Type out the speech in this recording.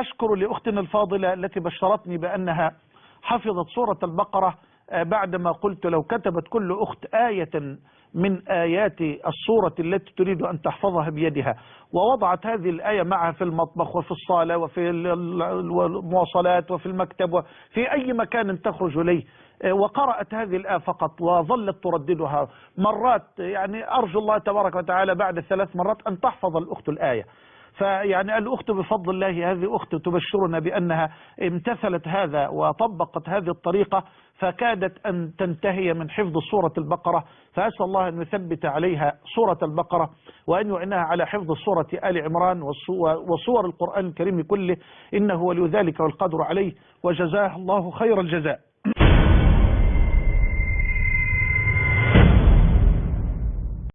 أشكر لأختنا الفاضلة التي بشرتني بأنها حفظت سورة البقرة بعدما قلت لو كتبت كل أخت آية من آيات الصورة التي تريد أن تحفظها بيدها ووضعت هذه الآية معها في المطبخ وفي الصالة وفي المواصلات وفي المكتب وفي أي مكان تخرج إليه وقرأت هذه الآية فقط وظلت ترددها. مرات يعني أرجو الله تبارك وتعالى بعد ثلاث مرات أن تحفظ الأخت الآية. فيعني الأخت بفضل الله هذه أخت تبشرنا بأنها امتثلت هذا وطبقت هذه الطريقة فكادت أن تنتهي من حفظ سورة البقرة. فأسأل الله أن يثبت عليها سورة البقرة وأن يعناها على حفظ سورة آل عمران وصور القرآن الكريم كله. إنه ولي ذلك والقدر عليه. وجزاه الله خير الجزاء.